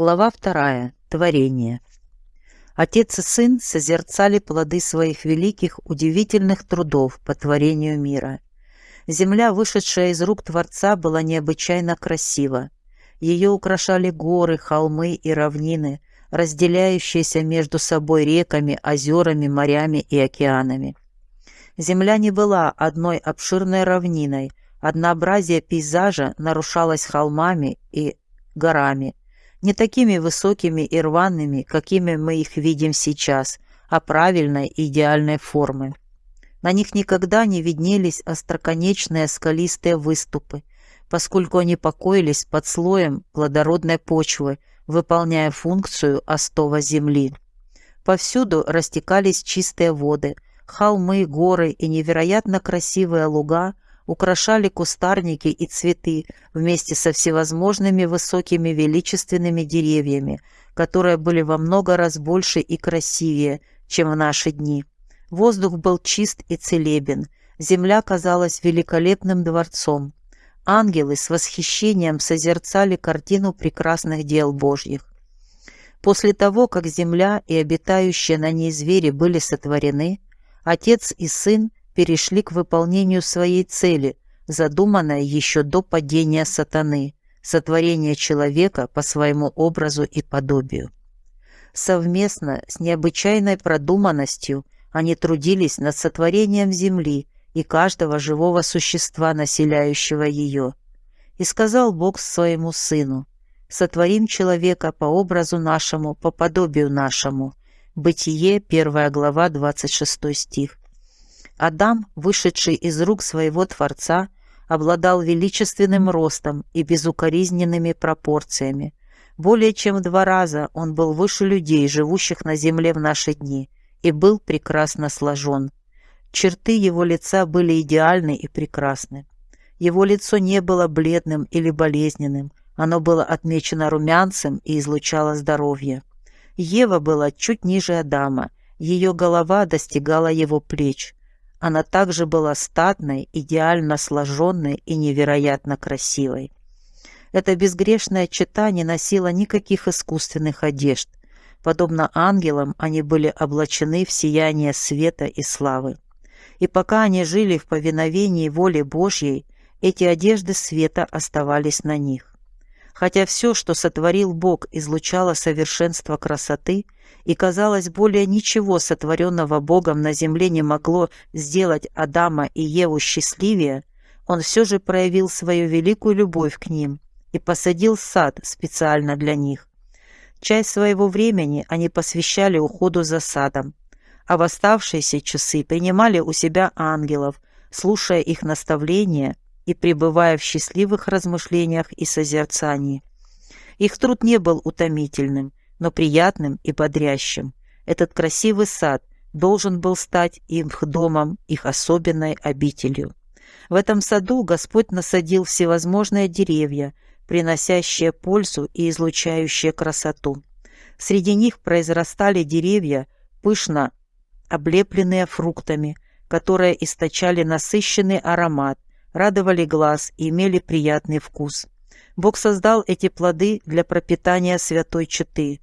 Глава вторая. Творение. Отец и сын созерцали плоды своих великих, удивительных трудов по творению мира. Земля, вышедшая из рук Творца, была необычайно красива. Ее украшали горы, холмы и равнины, разделяющиеся между собой реками, озерами, морями и океанами. Земля не была одной обширной равниной, однообразие пейзажа нарушалось холмами и горами, не такими высокими и рваными, какими мы их видим сейчас, а правильной и идеальной формы. На них никогда не виднелись остроконечные скалистые выступы, поскольку они покоились под слоем плодородной почвы, выполняя функцию остова земли. Повсюду растекались чистые воды, холмы, горы и невероятно красивые луга – украшали кустарники и цветы вместе со всевозможными высокими величественными деревьями, которые были во много раз больше и красивее, чем в наши дни. Воздух был чист и целебен, земля казалась великолепным дворцом. Ангелы с восхищением созерцали картину прекрасных дел Божьих. После того, как земля и обитающие на ней звери были сотворены, Отец и Сын перешли к выполнению своей цели, задуманной еще до падения сатаны, сотворения человека по своему образу и подобию. Совместно с необычайной продуманностью они трудились над сотворением земли и каждого живого существа, населяющего ее. И сказал Бог своему сыну, «Сотворим человека по образу нашему, по подобию нашему». Бытие, 1 глава, 26 стих. Адам, вышедший из рук своего Творца, обладал величественным ростом и безукоризненными пропорциями. Более чем в два раза он был выше людей, живущих на земле в наши дни, и был прекрасно сложен. Черты его лица были идеальны и прекрасны. Его лицо не было бледным или болезненным, оно было отмечено румянцем и излучало здоровье. Ева была чуть ниже Адама, ее голова достигала его плеч – она также была статной, идеально сложенной и невероятно красивой. Эта безгрешная чета не носила никаких искусственных одежд. Подобно ангелам, они были облачены в сияние света и славы. И пока они жили в повиновении воле Божьей, эти одежды света оставались на них. Хотя все, что сотворил Бог, излучало совершенство красоты, и, казалось, более ничего сотворенного Богом на земле не могло сделать Адама и Еву счастливее, он все же проявил свою великую любовь к ним и посадил сад специально для них. Часть своего времени они посвящали уходу за садом, а в оставшиеся часы принимали у себя ангелов, слушая их наставления и пребывая в счастливых размышлениях и созерцании. Их труд не был утомительным, но приятным и бодрящим. Этот красивый сад должен был стать их домом, их особенной обителью. В этом саду Господь насадил всевозможные деревья, приносящие пользу и излучающие красоту. Среди них произрастали деревья, пышно облепленные фруктами, которые источали насыщенный аромат, радовали глаз и имели приятный вкус. Бог создал эти плоды для пропитания святой четы.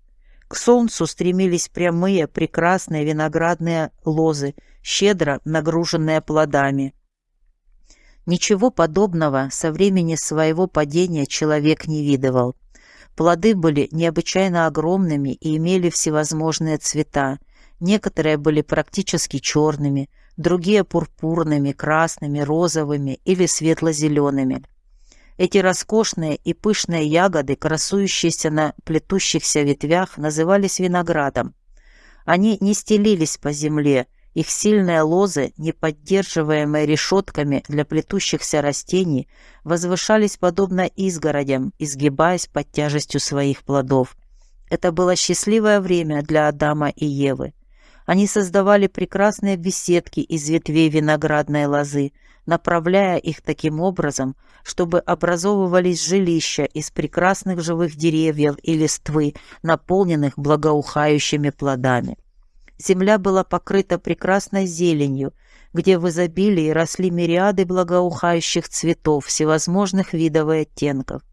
К солнцу стремились прямые, прекрасные виноградные лозы, щедро нагруженные плодами. Ничего подобного со времени своего падения человек не видывал. Плоды были необычайно огромными и имели всевозможные цвета. Некоторые были практически черными, другие пурпурными, красными, розовыми или светло-зелеными. Эти роскошные и пышные ягоды, красующиеся на плетущихся ветвях, назывались виноградом. Они не стелились по земле, их сильные лозы, не поддерживаемые решетками для плетущихся растений, возвышались подобно изгородям, изгибаясь под тяжестью своих плодов. Это было счастливое время для Адама и Евы. Они создавали прекрасные беседки из ветвей виноградной лозы, направляя их таким образом, чтобы образовывались жилища из прекрасных живых деревьев и листвы, наполненных благоухающими плодами. Земля была покрыта прекрасной зеленью, где в изобилии росли мириады благоухающих цветов всевозможных видов и оттенков.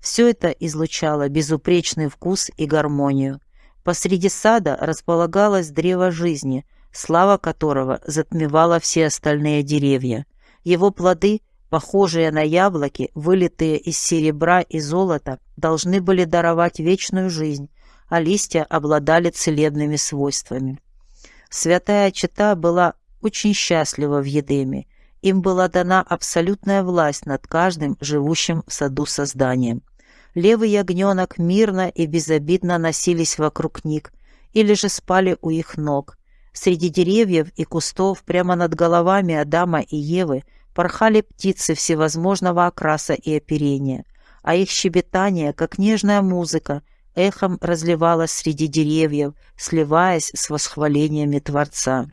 Все это излучало безупречный вкус и гармонию. Посреди сада располагалось древо жизни, слава которого затмевала все остальные деревья. Его плоды, похожие на яблоки, вылитые из серебра и золота, должны были даровать вечную жизнь, а листья обладали целебными свойствами. Святая Чита была очень счастлива в Едеме. Им была дана абсолютная власть над каждым живущим в саду созданием. Левый ягненок мирно и безобидно носились вокруг них или же спали у их ног. Среди деревьев и кустов прямо над головами Адама и Евы порхали птицы всевозможного окраса и оперения, а их щебетание, как нежная музыка, эхом разливалось среди деревьев, сливаясь с восхвалениями Творца.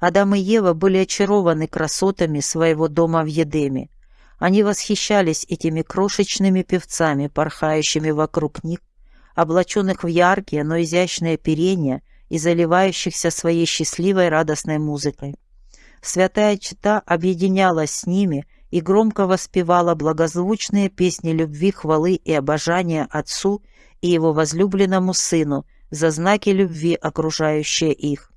Адам и Ева были очарованы красотами своего дома в Едеме. Они восхищались этими крошечными певцами, порхающими вокруг них, облаченных в яркие, но изящные оперения и заливающихся своей счастливой радостной музыкой. Святая Чита объединялась с ними и громко воспевала благозвучные песни любви, хвалы и обожания Отцу и Его возлюбленному Сыну за знаки любви, окружающие их.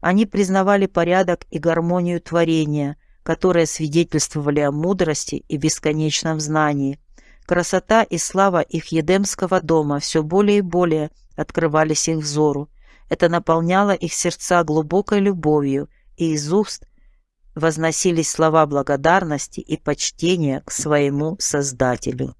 Они признавали порядок и гармонию творения, которые свидетельствовали о мудрости и бесконечном знании. Красота и слава их едемского дома все более и более открывались их взору. Это наполняло их сердца глубокой любовью, и из уст возносились слова благодарности и почтения к своему Создателю.